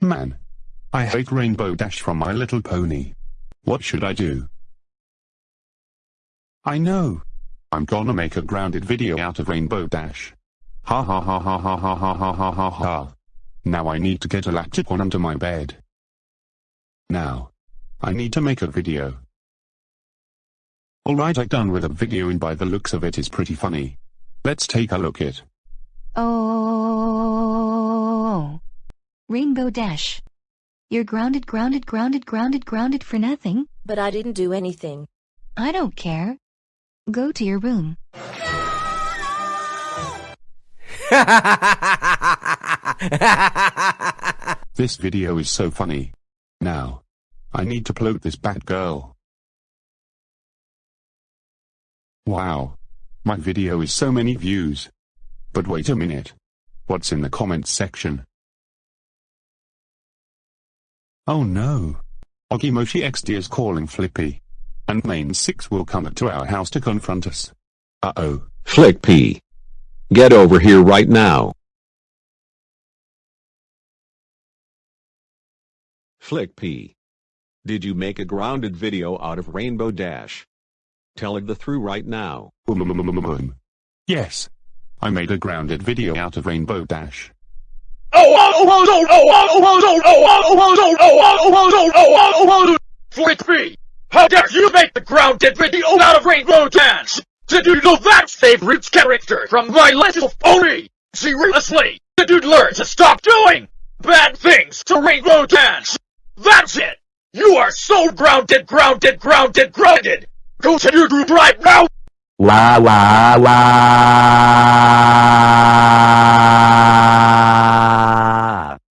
Man. I hate Rainbow Dash from My Little Pony. What should I do? I know. I'm gonna make a grounded video out of Rainbow Dash. Ha ha ha ha ha ha ha ha ha ha ha. Now I need to get a Lactipon under my bed. Now. I need to make a video. Alright I done with a video and by the looks of it is pretty funny. Let's take a look at. Oh. Rainbow Dash. You're grounded, grounded, grounded, grounded, grounded for nothing. But I didn't do anything. I don't care. Go to your room. This video is so funny. Now. I need to upload this bad girl. Wow. My video is so many views. But wait a minute. What's in the comments section? Oh no. Ogimoshi XD is calling Flippy. And Mane 6 will come to our house to confront us. Uh-oh. Flick P. Get over here right now. Flick P. Did you make a grounded video out of Rainbow Dash? Tell it the through right now. Um, um, um, yes. I made a grounded video out of Rainbow Dash. Flick me! How dare you make the grounded video out of Rainbow Dash? Did you know that favorite character from My Little Pony? Seriously, did you learn to stop doing bad things to Rainbow Dash? That's it! You are so grounded, grounded, grounded, grounded! Go to right now! Wah wah wah.